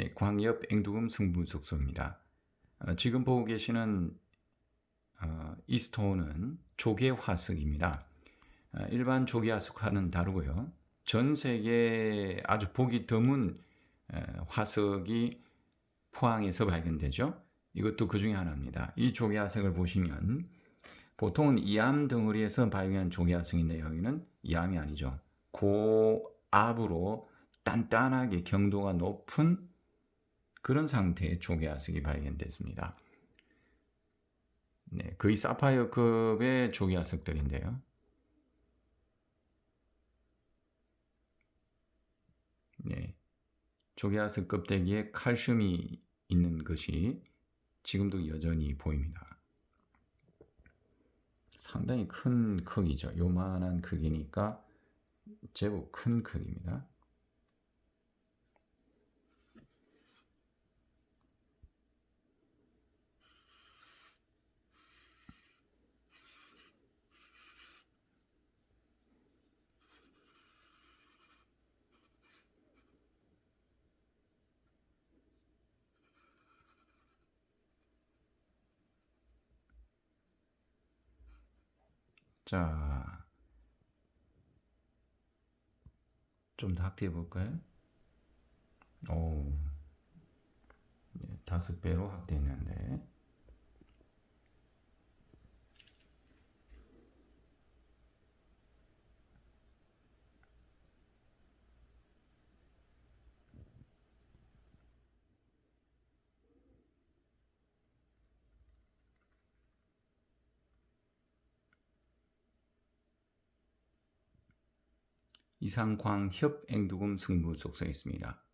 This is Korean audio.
네, 광엽 앵두금 승부속소입니다. 어, 지금 보고 계시는 어, 이 스톤은 조개 화석입니다. 어, 일반 조개 화석과는 다르고요. 전 세계 아주 보기 드문 에, 화석이 포항에서 발견되죠. 이것도 그 중에 하나입니다. 이 조개 화석을 보시면 보통은 이암 덩어리에서 발견한 조개 화석인데 여기는 이암이 아니죠. 고압으로 단단하게 경도가 높은 그런 상태의 조개화석이 발견됐습니다. 네, 거의 사파이어급의 조개화석들인데요. 네, 조개화석 껍데기에 칼슘이 있는 것이 지금도 여전히 보입니다. 상당히 큰 크기죠. 요만한 크기니까 제법 큰 크기입니다. 자, 좀 더 확대해 볼까요? 오, 네, 다섯 배로 확대했는데. 이상 광협 앵두금 승부 속성있습니다.